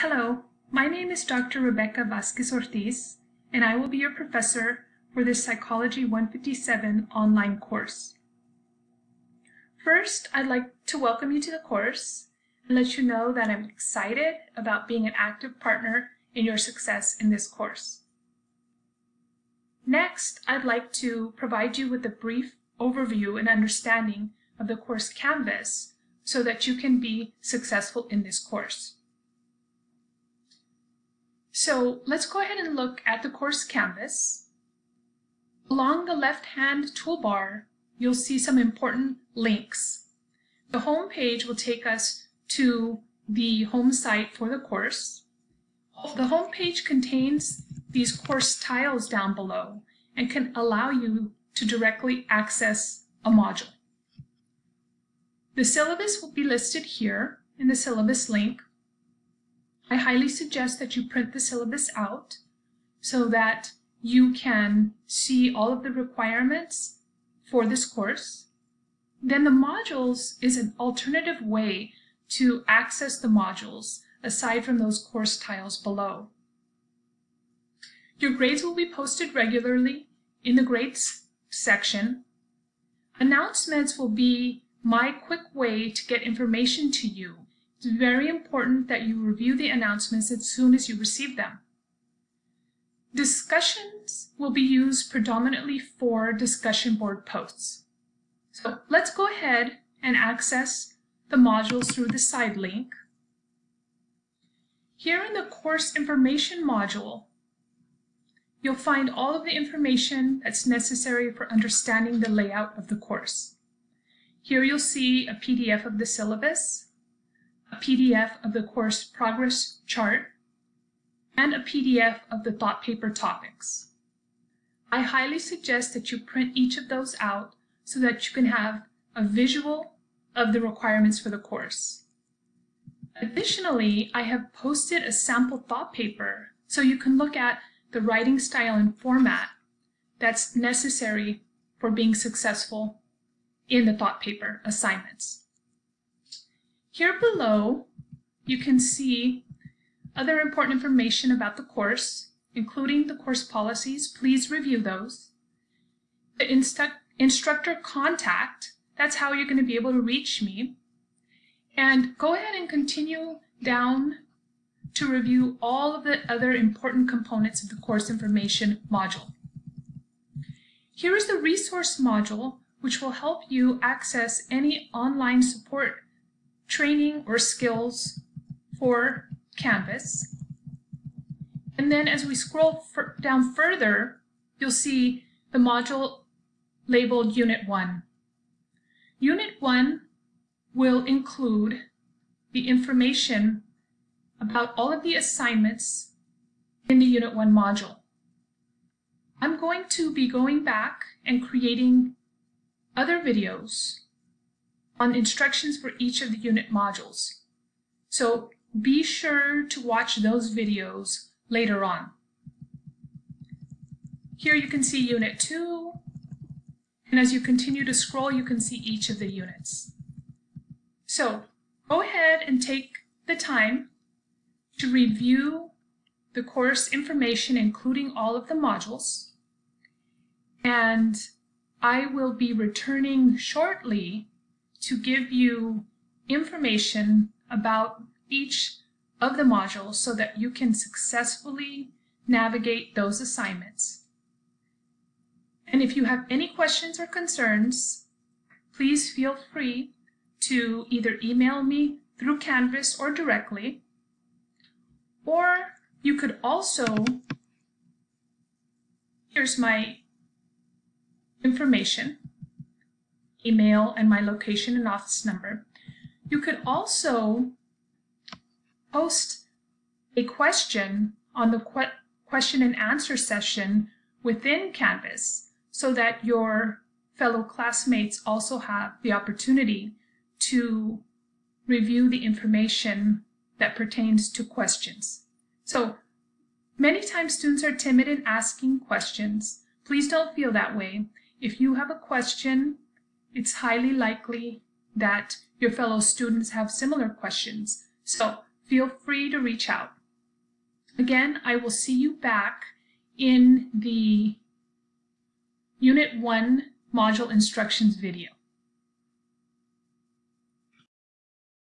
Hello, my name is Dr. Rebecca Vasquez Ortiz, and I will be your professor for this Psychology 157 online course. First, I'd like to welcome you to the course and let you know that I'm excited about being an active partner in your success in this course. Next, I'd like to provide you with a brief overview and understanding of the course Canvas so that you can be successful in this course. So let's go ahead and look at the course Canvas. Along the left-hand toolbar, you'll see some important links. The home page will take us to the home site for the course. The home page contains these course tiles down below and can allow you to directly access a module. The syllabus will be listed here in the syllabus link. I highly suggest that you print the syllabus out so that you can see all of the requirements for this course. Then the modules is an alternative way to access the modules aside from those course tiles below. Your grades will be posted regularly in the grades section. Announcements will be my quick way to get information to you. It's very important that you review the announcements as soon as you receive them. Discussions will be used predominantly for discussion board posts. So let's go ahead and access the modules through the side link. Here in the course information module, you'll find all of the information that's necessary for understanding the layout of the course. Here you'll see a PDF of the syllabus, PDF of the course progress chart, and a PDF of the thought paper topics. I highly suggest that you print each of those out so that you can have a visual of the requirements for the course. Additionally, I have posted a sample thought paper so you can look at the writing style and format that's necessary for being successful in the thought paper assignments. Here below, you can see other important information about the course, including the course policies. Please review those. The instru instructor contact, that's how you're going to be able to reach me. And go ahead and continue down to review all of the other important components of the course information module. Here is the resource module, which will help you access any online support, training, or skills for Canvas. And then as we scroll down further, you'll see the module labeled Unit 1. Unit 1 will include the information about all of the assignments in the Unit 1 module. I'm going to be going back and creating other videos on instructions for each of the unit modules. So be sure to watch those videos later on. Here you can see Unit 2, and as you continue to scroll, you can see each of the units. So go ahead and take the time to review the course information, including all of the modules. And I will be returning shortly to give you information about each of the modules so that you can successfully navigate those assignments. And if you have any questions or concerns, please feel free to either email me through Canvas or directly, or you could also, here's my information, email and my location and office number. You could also post a question on the que question and answer session within Canvas so that your fellow classmates also have the opportunity to review the information that pertains to questions. So many times students are timid in asking questions. Please don't feel that way. If you have a question, it's highly likely that your fellow students have similar questions. So feel free to reach out. Again, I will see you back in the Unit 1 module instructions video.